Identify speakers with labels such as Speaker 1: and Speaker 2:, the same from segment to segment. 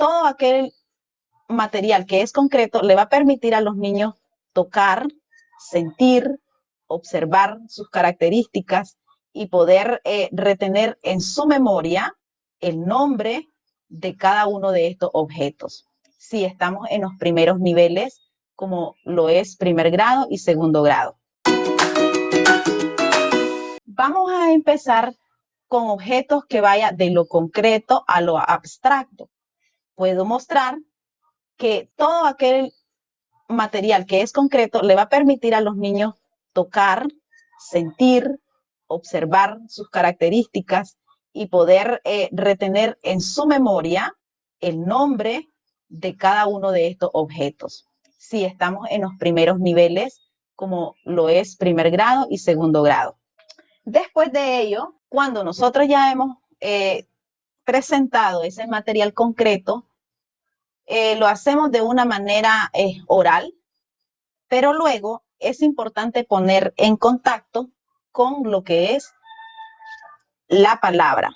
Speaker 1: todo aquel material que es concreto le va a permitir a los niños tocar, sentir, observar sus características y poder eh, retener en su memoria el nombre de cada uno de estos objetos. Si estamos en los primeros niveles, como lo es primer grado y segundo grado. Vamos a empezar con objetos que vaya de lo concreto a lo abstracto. Puedo mostrar que todo aquel material que es concreto le va a permitir a los niños tocar, sentir, observar sus características y poder eh, retener en su memoria el nombre de cada uno de estos objetos. Si estamos en los primeros niveles, como lo es primer grado y segundo grado. Después de ello, cuando nosotros ya hemos eh, presentado ese material concreto, eh, lo hacemos de una manera oral, pero luego es importante poner en contacto con lo que es la palabra.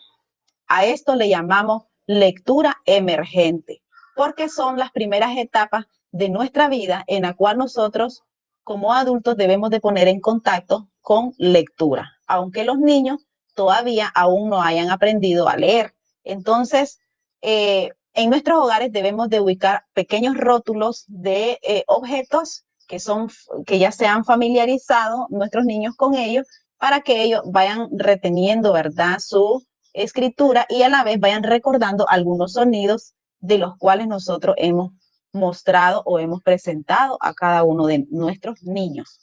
Speaker 1: A esto le llamamos lectura emergente, porque son las primeras etapas de nuestra vida en la cual nosotros como adultos debemos de poner en contacto con lectura, aunque los niños todavía aún no hayan aprendido a leer. Entonces, eh, en nuestros hogares debemos de ubicar pequeños rótulos de eh, objetos que, son, que ya se han familiarizado nuestros niños con ellos para que ellos vayan reteniendo, ¿verdad? Su escritura y a la vez vayan recordando algunos sonidos de los cuales nosotros hemos mostrado o hemos presentado a cada uno de nuestros niños.